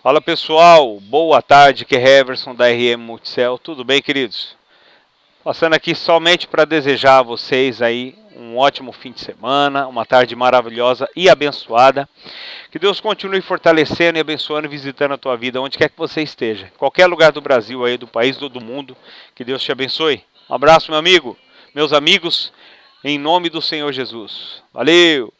Fala pessoal, boa tarde, que é Heverson da RM Multicel, tudo bem queridos? Passando aqui somente para desejar a vocês aí um ótimo fim de semana, uma tarde maravilhosa e abençoada. Que Deus continue fortalecendo e abençoando e visitando a tua vida, onde quer que você esteja. Qualquer lugar do Brasil aí, do país ou do mundo, que Deus te abençoe. Um abraço meu amigo, meus amigos, em nome do Senhor Jesus. Valeu!